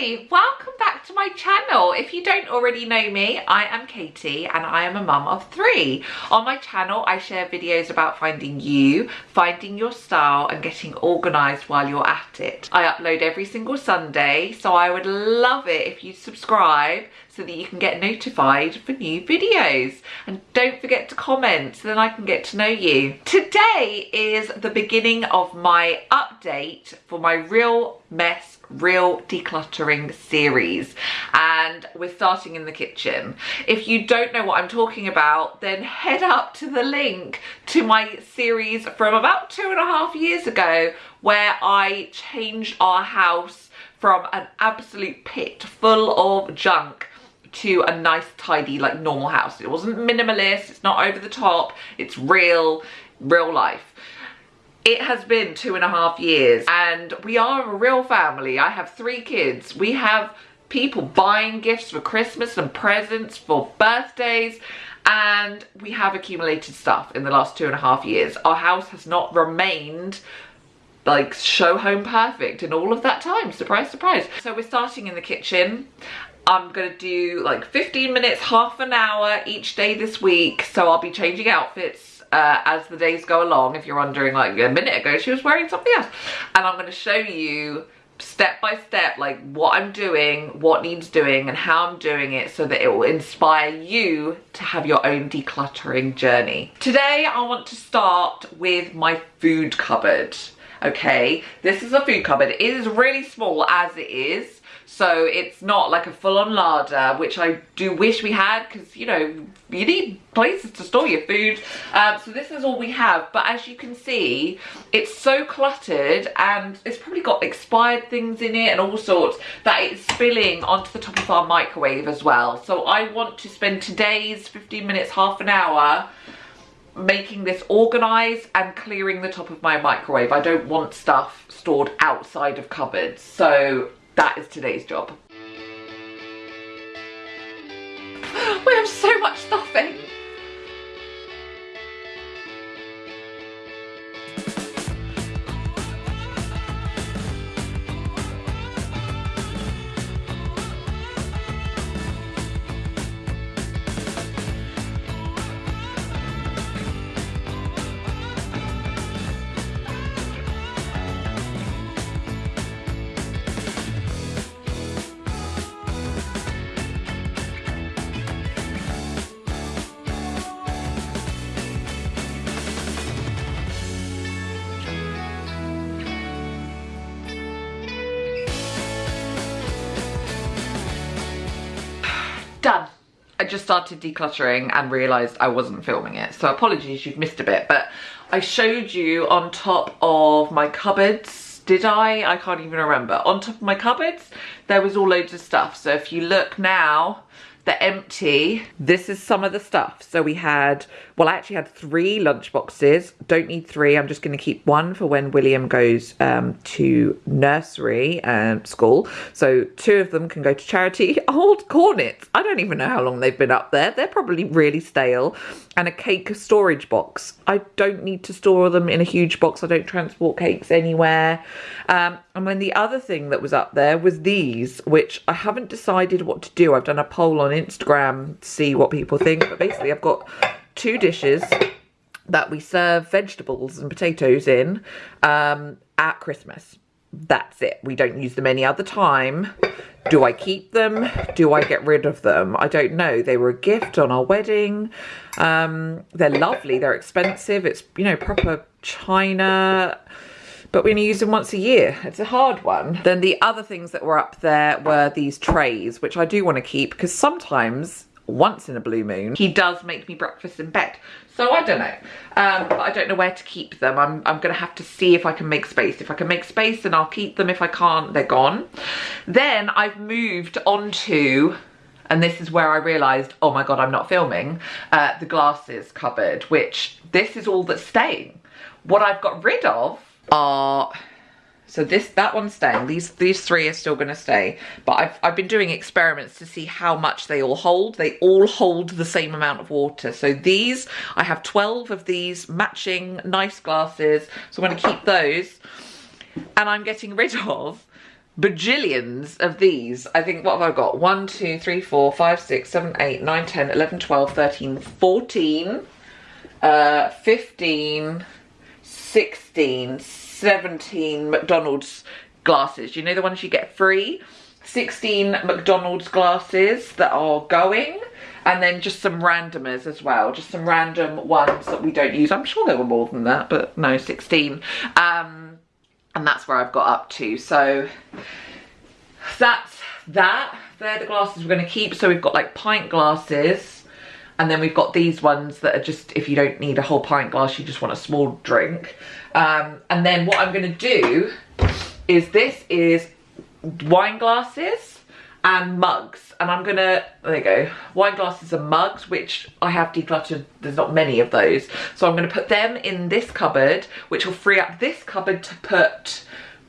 Hi, welcome back to my channel. If you don't already know me, I am Katie and I am a mum of three. On my channel, I share videos about finding you, finding your style and getting organised while you're at it. I upload every single Sunday, so I would love it if you subscribe so that you can get notified for new videos. And don't forget to comment so then I can get to know you. Today is the beginning of my update for my Real Mess real decluttering series. And we're starting in the kitchen. If you don't know what i'm talking about then head up to the link to my series from about two and a half years ago where i changed our house from an absolute pit full of junk to a nice tidy like normal house. It wasn't minimalist. It's not over the top. It's real real life it has been two and a half years and we are a real family. I have three kids. We have people buying gifts for Christmas and presents for birthdays and we have accumulated stuff in the last two and a half years. Our house has not remained like show home perfect in all of that time. Surprise, surprise. So we're starting in the kitchen. I'm gonna do like 15 minutes, half an hour each day this week. So I'll be changing outfits uh, as the days go along. If you're wondering, like a minute ago, she was wearing something else. And I'm going to show you step by step like what I'm doing, what needs doing and how I'm doing it so that it will inspire you to have your own decluttering journey. Today I want to start with my food cupboard. Okay, this is a food cupboard. It is really small as it is so it's not like a full-on larder which I do wish we had because you know you need places to store your food um, so this is all we have but as you can see it's so cluttered and it's probably got expired things in it and all sorts that it's spilling onto the top of our microwave as well so I want to spend today's 15 minutes half an hour making this organized and clearing the top of my microwave. I don't want stuff stored outside of cupboards. So that is today's job. We have so much stuffing. I just started decluttering and realised I wasn't filming it. So apologies, you've missed a bit. But I showed you on top of my cupboards. Did I? I can't even remember. On top of my cupboards, there was all loads of stuff. So if you look now, they're empty. This is some of the stuff. So we had, well, I actually had three lunch boxes. Don't need three. I'm just going to keep one for when William goes um, to nursery um, school. So two of them can go to charity. Old cornets. I don't even know how long they've been up there. They're probably really stale. And a cake storage box. I don't need to store them in a huge box. I don't transport cakes anywhere. Um, and then the other thing that was up there was these, which I haven't decided what to do. I've done a poll on Instagram to see what people think. But basically I've got two dishes that we serve vegetables and potatoes in um, at Christmas. That's it. We don't use them any other time. Do I keep them? Do I get rid of them? I don't know. They were a gift on our wedding. Um, they're lovely. They're expensive. It's, you know, proper china but we only use them once a year. It's a hard one. Then the other things that were up there were these trays, which I do want to keep because sometimes once in a blue moon, he does make me breakfast in bed. So I don't know. Um, I don't know where to keep them. I'm, I'm going to have to see if I can make space. If I can make space, then I'll keep them. If I can't, they're gone. Then I've moved on to and this is where I realised, oh my god, I'm not filming, uh, the glasses cupboard, which this is all that's staying. What I've got rid of are so this that one's staying. These these three are still going to stay. But I've, I've been doing experiments to see how much they all hold. They all hold the same amount of water. So these i have 12 of these matching nice glasses. So i'm going to keep those. And i'm getting rid of bajillions of these. I think, what have I got? 1, 2, 3, 4, 5, 6, 7, 8, 9, 10, 11, 12, 13, 14, uh, 15, 16, 17 McDonald's glasses. You know the ones you get free? 16 McDonald's glasses that are going and then just some randomers as well. Just some random ones that we don't use. I'm sure there were more than that but no 16 um and that's where i've got up to. So that's that. They're the glasses we're going to keep. So we've got like pint glasses and then we've got these ones that are just if you don't need a whole pint glass you just want a small drink. Um and then what i'm going to do is this is wine glasses and mugs. And I'm gonna there you go. Wine glasses and mugs which I have decluttered there's not many of those. So I'm gonna put them in this cupboard which will free up this cupboard to put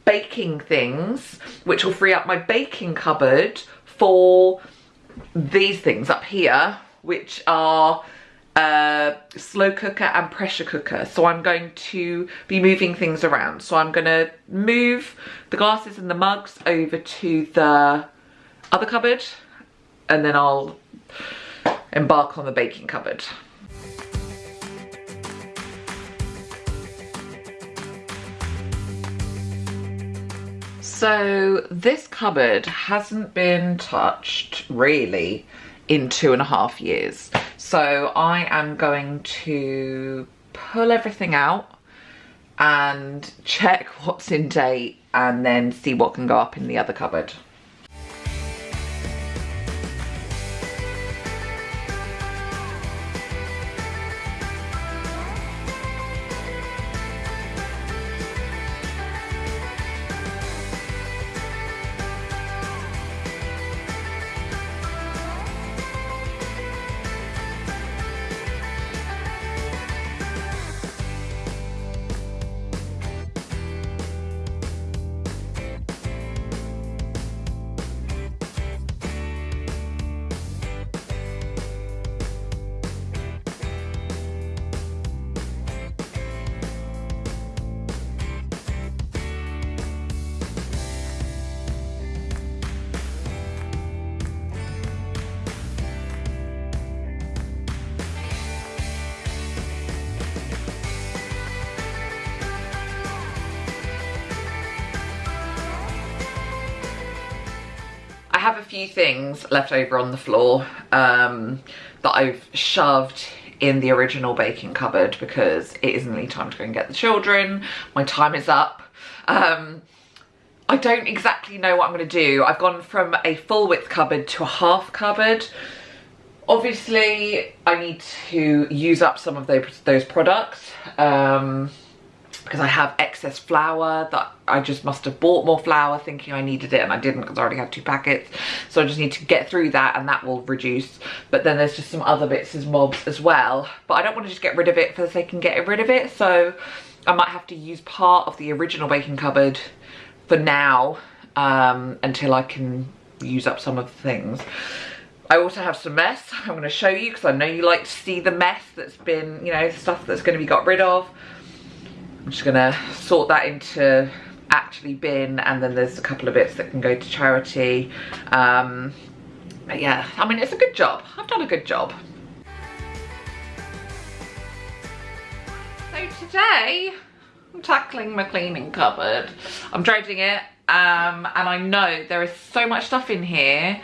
baking things which will free up my baking cupboard for these things up here which are uh, slow cooker and pressure cooker. So I'm going to be moving things around. So I'm going to move the glasses and the mugs over to the other cupboard and then I'll embark on the baking cupboard. So this cupboard hasn't been touched really in two and a half years. So I am going to pull everything out and check what's in date and then see what can go up in the other cupboard. Have a few things left over on the floor um, that I've shoved in the original baking cupboard because it is nearly time to go and get the children. My time is up. Um, I don't exactly know what I'm going to do. I've gone from a full width cupboard to a half cupboard. Obviously, I need to use up some of those, those products. Um, because I have excess flour that I just must have bought more flour thinking I needed it and I didn't because I already had two packets. So I just need to get through that and that will reduce. But then there's just some other bits as mobs as well. But I don't want to just get rid of it for the sake of getting rid of it. So I might have to use part of the original baking cupboard for now um, until I can use up some of the things. I also have some mess I'm going to show you because I know you like to see the mess that's been, you know, stuff that's going to be got rid of. I'm just gonna sort that into actually bin and then there's a couple of bits that can go to charity. Um, but yeah, I mean, it's a good job. I've done a good job. So today, I'm tackling my cleaning cupboard. I'm dredging it um, and I know there is so much stuff in here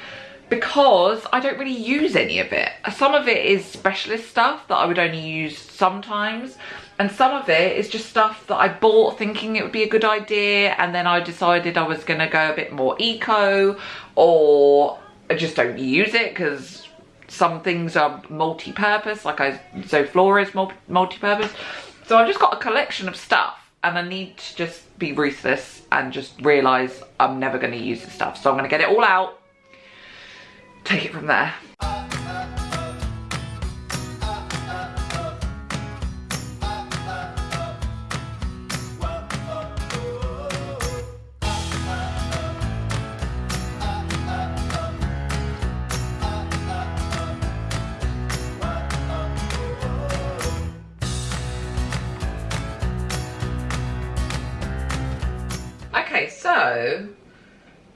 because I don't really use any of it. Some of it is specialist stuff that I would only use sometimes and some of it is just stuff that I bought thinking it would be a good idea and then I decided I was going to go a bit more eco or I just don't use it because some things are multi-purpose like I Zoflora is multi-purpose. So I've just got a collection of stuff and I need to just be ruthless and just realise I'm never going to use this stuff. So I'm going to get it all out. Take it from there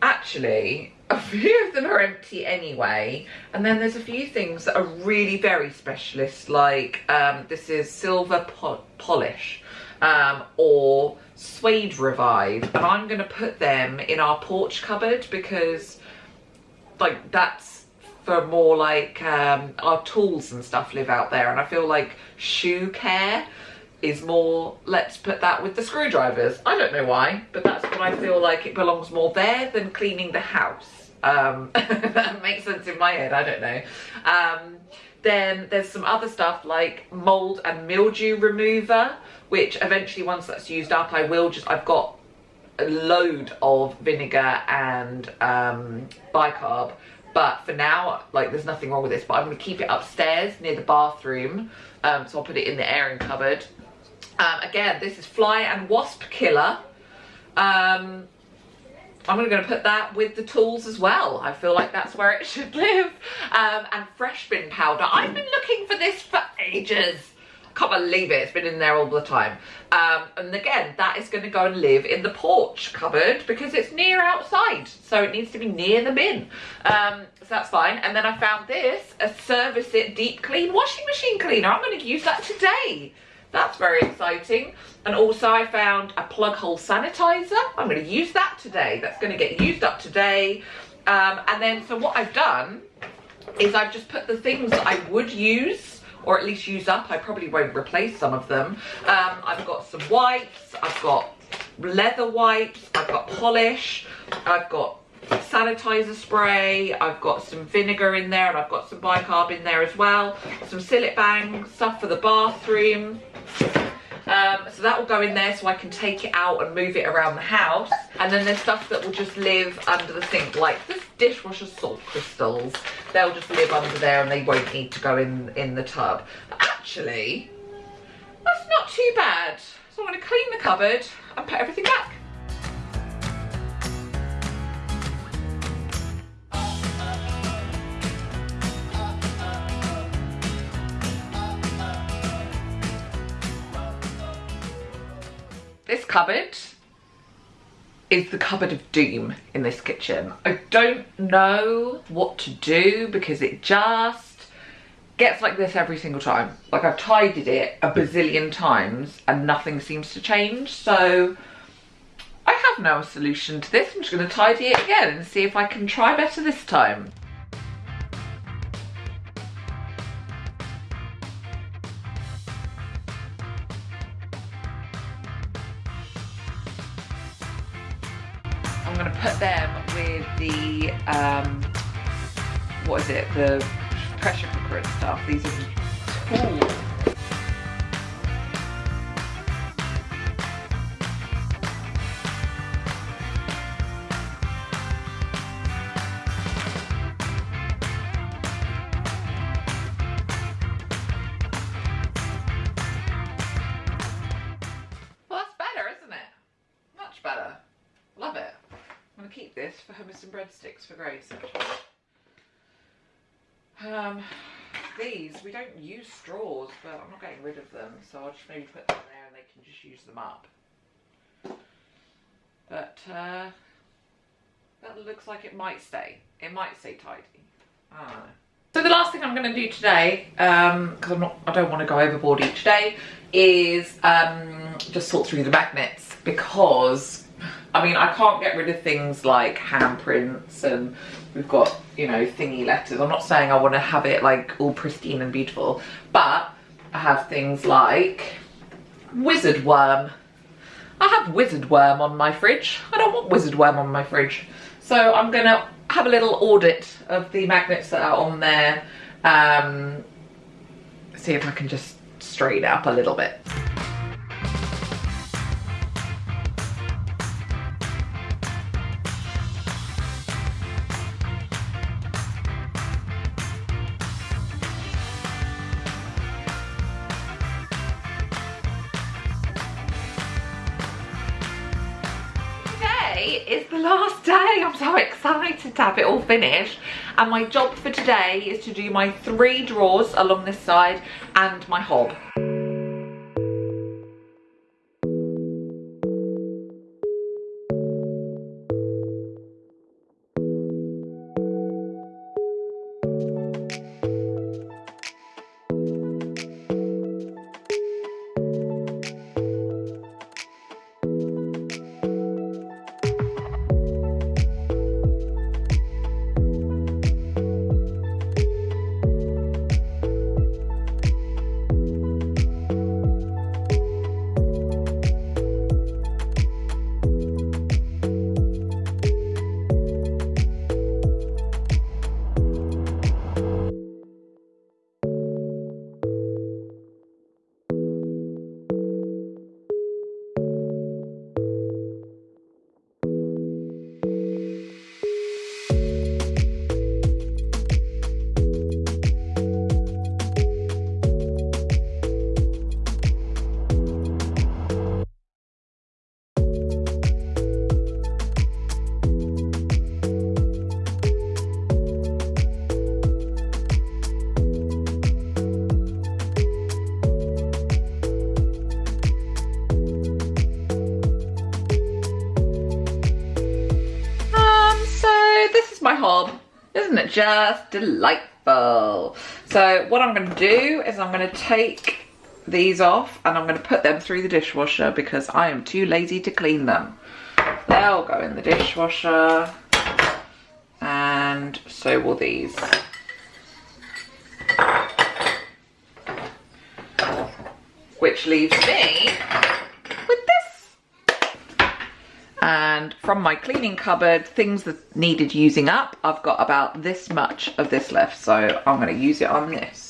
Actually a few of them are empty anyway. And then there's a few things that are really very specialist like um, this is silver po polish um, or suede revive. And I'm gonna put them in our porch cupboard because like that's for more like um, our tools and stuff live out there. And I feel like shoe care is more let's put that with the screwdrivers. I don't know why but that's what I feel like it belongs more there than cleaning the house. Um, that makes sense in my head I don't know. Um, then there's some other stuff like mold and mildew remover which eventually once that's used up I will just I've got a load of vinegar and um, bicarb. But for now like there's nothing wrong with this but I'm going to keep it upstairs near the bathroom. Um, so I'll put it in the airing cupboard um, again, this is Fly and Wasp Killer. Um, I'm going to put that with the tools as well. I feel like that's where it should live. Um, and fresh bin powder. I've been looking for this for ages. I can't believe it. It's been in there all the time. Um, and again, that is going to go and live in the porch cupboard because it's near outside. So it needs to be near the bin. Um, so that's fine. And then I found this, a Service It Deep Clean washing machine cleaner. I'm going to use that today. That's very exciting. And also I found a plug hole sanitizer. I'm going to use that today. That's going to get used up today. Um, and then, so what I've done is I've just put the things that I would use or at least use up. I probably won't replace some of them. Um, I've got some wipes. I've got leather wipes. I've got polish. I've got sanitizer spray i've got some vinegar in there and i've got some bicarb in there as well some Cillit Bang stuff for the bathroom um, so that will go in there so I can take it out and move it around the house. And then there's stuff that will just live under the sink, like this dishwasher salt crystals. They'll just live under there and they won't need to go in, in the tub. But actually, that's not too bad. So I'm going to clean the cupboard and put everything back. Cupboard is the cupboard of doom in this kitchen. I don't know what to do because it just gets like this every single time. Like I've tidied it a bazillion times and nothing seems to change. So I have no solution to this. I'm just going to tidy it again and see if I can try better this time. Um, what is it, the pressure cooker and stuff. These are tools. Maybe put them there and they can just use them up. But uh, that looks like it might stay. It might stay tidy. I. So the last thing I'm going to do today, because um, I'm not, I don't want to go overboard each day, is um, just sort through the magnets because I mean, I can't get rid of things like handprints and we've got, you know, thingy letters. I'm not saying I want to have it like all pristine and beautiful, but I have things like wizard worm. I have wizard worm on my fridge. I don't want wizard worm on my fridge. So I'm going to have a little audit of the magnets that are on there. Um, see if I can just straighten up a little bit. Last day. I'm so excited to have it all finished. And my job for today is to do my three drawers along this side and my hob. Just delightful? So what I'm gonna do is I'm gonna take these off and I'm gonna put them through the dishwasher because I am too lazy to clean them. They'll go in the dishwasher and so will these. Which leaves me. And from my cleaning cupboard, things that needed using up, I've got about this much of this left. So I'm gonna use it on this.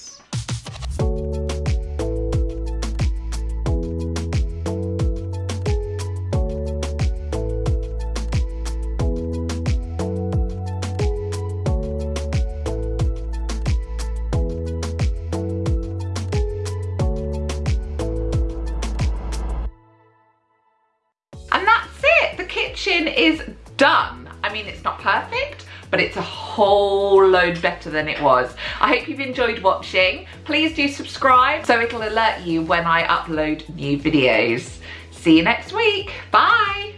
But it's a whole load better than it was. I hope you've enjoyed watching. Please do subscribe so it'll alert you when I upload new videos. See you next week. Bye.